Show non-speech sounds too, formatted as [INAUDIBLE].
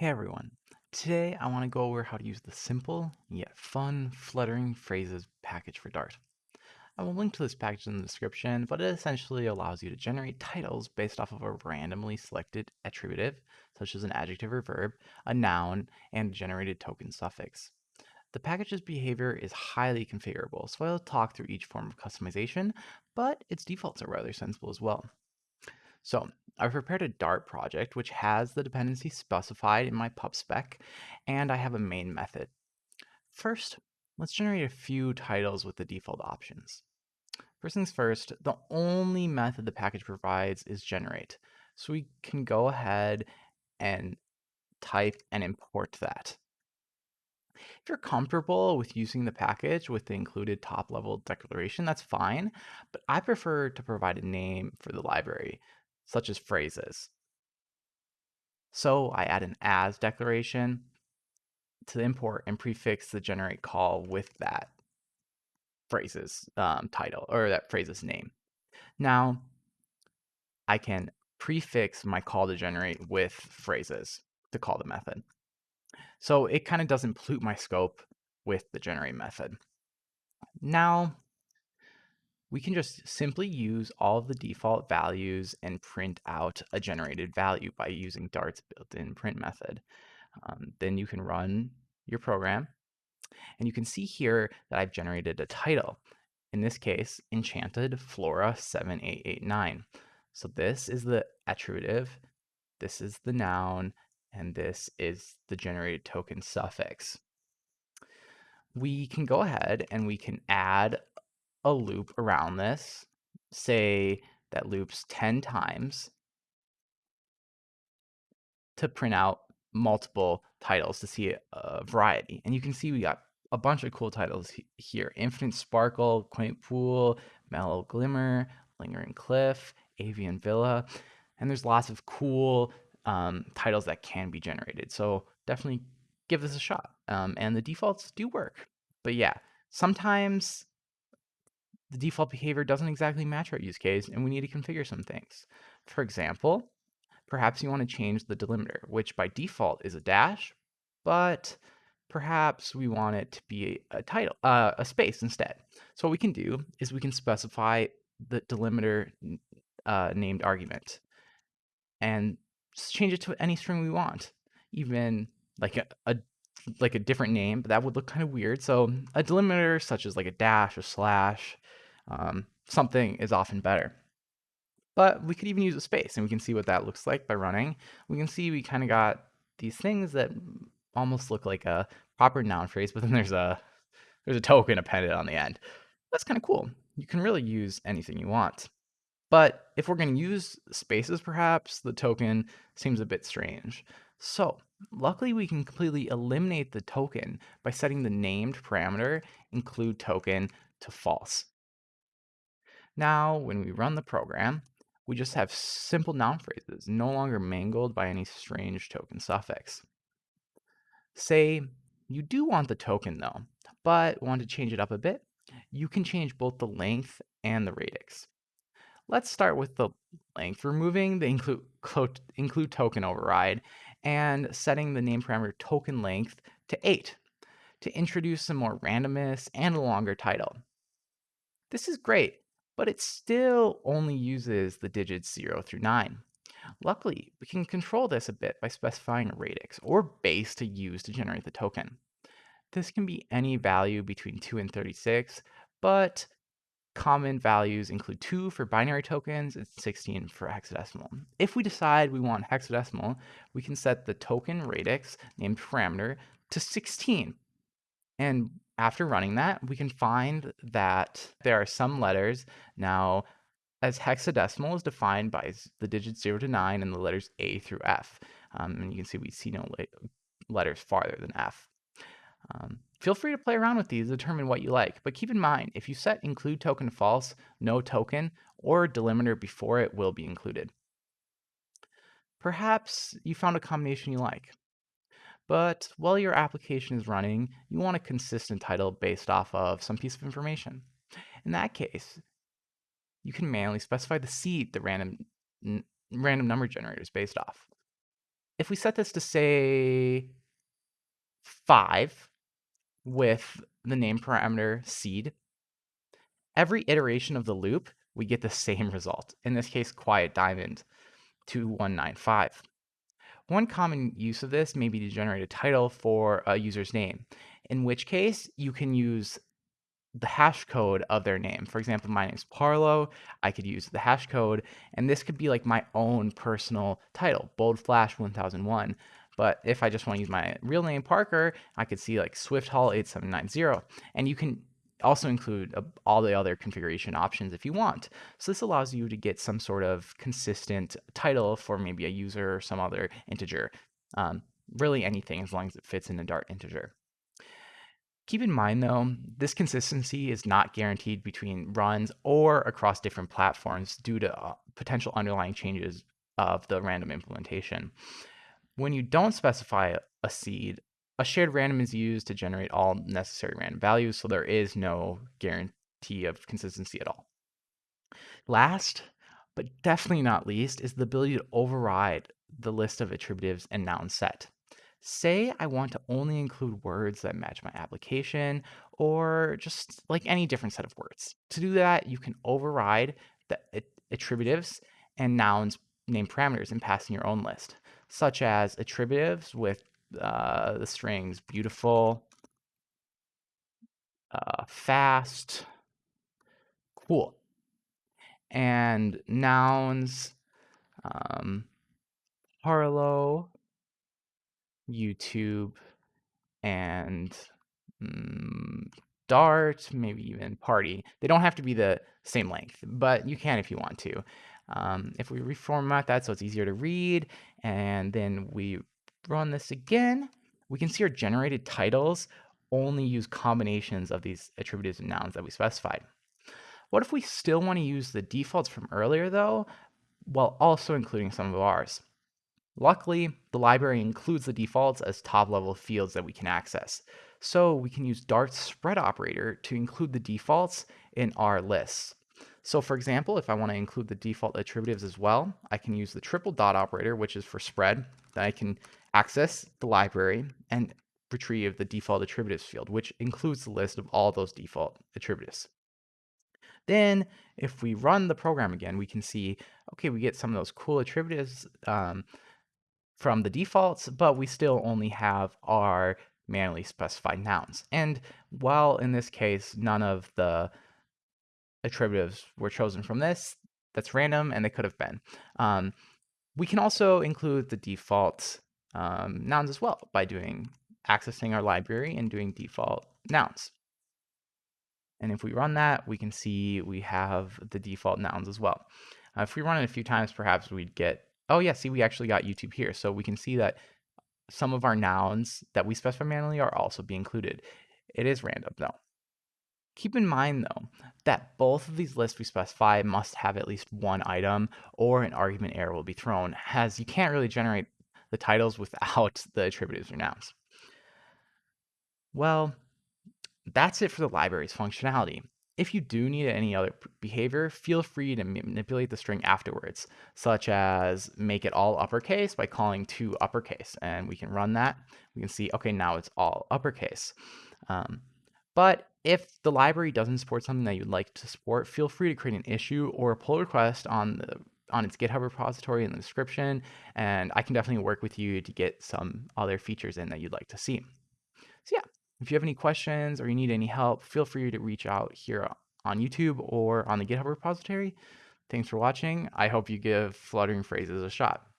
Hey everyone. Today I want to go over how to use the simple yet fun fluttering phrases package for Dart. I will link to this package in the description, but it essentially allows you to generate titles based off of a randomly selected attributive, such as an adjective or verb, a noun, and a generated token suffix. The package's behavior is highly configurable, so I'll talk through each form of customization, but its defaults are rather sensible as well. So I've prepared a Dart project which has the dependency specified in my pub spec, and I have a main method. First, let's generate a few titles with the default options. First things first, the only method the package provides is generate. So we can go ahead and type and import that. If you're comfortable with using the package with the included top level declaration, that's fine, but I prefer to provide a name for the library such as phrases. So I add an as declaration to import and prefix the generate call with that phrase's um, title or that phrase's name. Now I can prefix my call to generate with phrases to call the method. So it kind of doesn't pollute my scope with the generate method. Now we can just simply use all of the default values and print out a generated value by using Dart's built-in print method. Um, then you can run your program, and you can see here that I've generated a title. In this case, Enchanted Flora 7889. So this is the attributive, this is the noun, and this is the generated token suffix. We can go ahead and we can add a loop around this, say that loops 10 times to print out multiple titles to see a variety. And you can see we got a bunch of cool titles here. Infinite Sparkle, Quaint Pool, Mellow Glimmer, Lingering Cliff, Avian Villa. And there's lots of cool um, titles that can be generated. So definitely give this a shot. Um, and the defaults do work. But yeah, sometimes the default behavior doesn't exactly match our use case and we need to configure some things. For example, perhaps you want to change the delimiter, which by default is a dash, but perhaps we want it to be a title, uh, a space instead. So what we can do is we can specify the delimiter uh, named argument and change it to any string we want, even like a, a like a different name, but that would look kind of weird. So a delimiter such as like a dash, a slash, um, something is often better. But we could even use a space, and we can see what that looks like by running. We can see we kind of got these things that almost look like a proper noun phrase, but then there's a there's a token appended on the end. That's kind of cool. You can really use anything you want. But if we're going to use spaces, perhaps, the token seems a bit strange. So luckily we can completely eliminate the token by setting the named parameter include token to false. Now, when we run the program, we just have simple noun phrases, no longer mangled by any strange token suffix. Say you do want the token though, but want to change it up a bit, you can change both the length and the radix. Let's start with the length, removing the include, [LAUGHS] include token override and setting the name parameter token length to 8 to introduce some more randomness and a longer title. This is great but it still only uses the digits 0 through 9. Luckily, we can control this a bit by specifying a radix or base to use to generate the token. This can be any value between 2 and 36, but common values include 2 for binary tokens and 16 for hexadecimal. If we decide we want hexadecimal, we can set the token radix named parameter to 16. And after running that, we can find that there are some letters now as hexadecimal is defined by the digits 0 to 9 and the letters A through F. Um, and you can see we see no letters farther than F. Um, feel free to play around with these, determine what you like, but keep in mind, if you set include token false, no token, or delimiter before it will be included. Perhaps you found a combination you like. But while your application is running, you want a consistent title based off of some piece of information. In that case, you can manually specify the seed the random, random number generator is based off. if we set this to say 5 with the name parameter seed, every iteration of the loop, we get the same [LAUGHS] result. In this case, quiet diamond 2195. One common use of this may be to generate a title for a user's name, in which case you can use the hash code of their name. For example, my name's Parlough. I could use the hash code, and this could be like my own personal title, Bold Flash 1001. But if I just want to use my real name, Parker, I could see like Swift Hall 8790. And you can also include uh, all the other configuration options if you want. So this allows you to get some sort of consistent title for maybe a user or some other integer. Um, really anything as long as it fits in a Dart integer. Keep in mind though, this consistency is not guaranteed between runs or across different platforms due to uh, potential underlying changes of the random implementation. When you don't specify a seed, a shared random is used to generate all necessary random values, so there is no guarantee of consistency at all. Last, but definitely not least, is the ability to override the list of attributives and noun set. Say I want to only include words that match my application or just like any different set of words. To do that, you can override the attributives and nouns name parameters and pass in your own list, such as attributives with uh, the strings beautiful, uh, fast, cool, and nouns, um, Harlow, YouTube, and mm, Dart, maybe even Party. They don't have to be the same length, but you can if you want to. Um, if we reformat that so it's easier to read, and then we run this again, we can see our generated titles only use combinations of these attributives and nouns that we specified. What if we still want to use the defaults from earlier though, while also including some of ours? Luckily, the library includes the defaults as top-level fields that we can access. So we can use Dart's spread operator to include the defaults in our lists. So for example, if I want to include the default attributives as well, I can use the triple dot operator, which is for spread. Then I can access the library and retrieve the default attributives field, which includes the list of all those default attributives. Then if we run the program again, we can see, okay, we get some of those cool attributives um, from the defaults, but we still only have our manually specified nouns. And while in this case, none of the attributives were chosen from this, that's random and they could have been. Um, we can also include the default um, nouns as well by doing accessing our library and doing default nouns. And if we run that, we can see we have the default nouns as well. Uh, if we run it a few times, perhaps we'd get Oh yeah, see, we actually got YouTube here. So we can see that some of our nouns that we specify manually are also being included. It is random though. Keep in mind though, that both of these lists we specify must have at least one item or an argument error will be thrown as you can't really generate the titles without [LAUGHS] the attributives or nouns. Well, that's it for the library's functionality. If you do need any other behavior, feel free to manipulate the string afterwards, such as make it all uppercase by calling to uppercase. And we can run that. We can see, okay, now it's all uppercase. Um, but if the library doesn't support something that you'd like to support, feel free to create an issue or a pull request on the on its GitHub repository in the description, and I can definitely work with you to get some other features in that you'd like to see. So yeah, if you have any questions or you need any help, feel free to reach out here on YouTube or on the GitHub repository. Thanks for watching. I hope you give fluttering phrases a shot.